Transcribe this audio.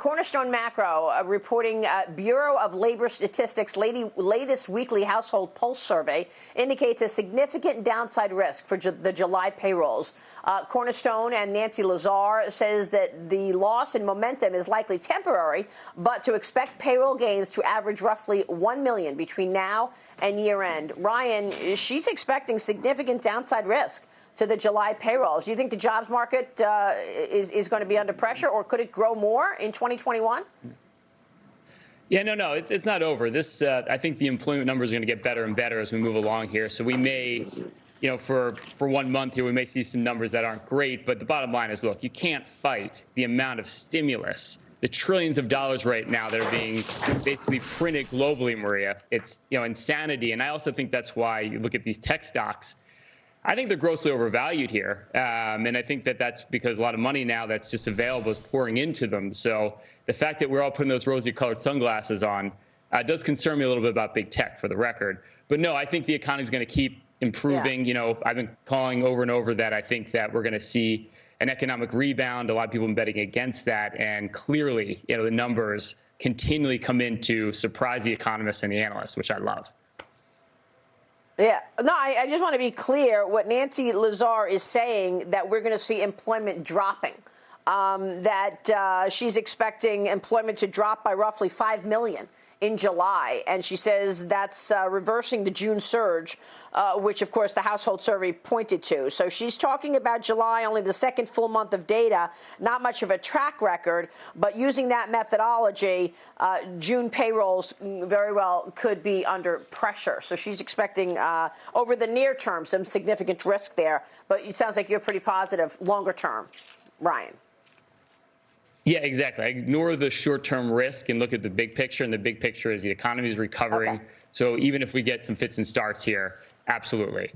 Cornerstone Macro uh, reporting uh, Bureau of Labor Statistics lady, latest weekly household pulse survey indicates a significant downside risk for ju the July payrolls. Uh, Cornerstone and Nancy Lazar says that the loss in momentum is likely temporary, but to expect payroll gains to average roughly 1 million between now and year end. Ryan, she's expecting significant downside risk to the July payrolls. Do you think the jobs market uh, is, is going to be under pressure, or could it grow more in 2021? Yeah, no, no, it's, it's not over. This, uh, I think the employment numbers are going to get better and better as we move along here. So we may, you know, for, for one month here, we may see some numbers that aren't great. But the bottom line is, look, you can't fight the amount of stimulus, the trillions of dollars right now that are being basically printed globally, Maria. It's, you know, insanity. And I also think that's why you look at these tech stocks I think they're grossly overvalued here. Um, and I think that that's because a lot of money now that's just available is pouring into them. So the fact that we're all putting those rosy colored sunglasses on uh, does concern me a little bit about big tech for the record. But no, I think the economy is going to keep improving. Yeah. You know, I've been calling over and over that I think that we're going to see an economic rebound. A lot of people have been betting against that. And clearly, you know, the numbers continually come in to surprise the economists and the analysts, which I love. Yeah, no, I, I, just want to be clear. What Nancy Lazar is saying that we're going to see employment dropping. Um, that uh, she's expecting employment to drop by roughly five million in July. And she says that's uh, reversing the June surge, uh, which, of course, the household survey pointed to. So she's talking about July, only the second full month of data, not much of a track record, but using that methodology, uh, June payrolls very well could be under pressure. So she's expecting uh, over the near term some significant risk there. But it sounds like you're pretty positive longer term. Ryan. Yeah, exactly. I ignore the short-term risk and look at the big picture, and the big picture is the economy is recovering. Okay. So even if we get some fits and starts here, absolutely.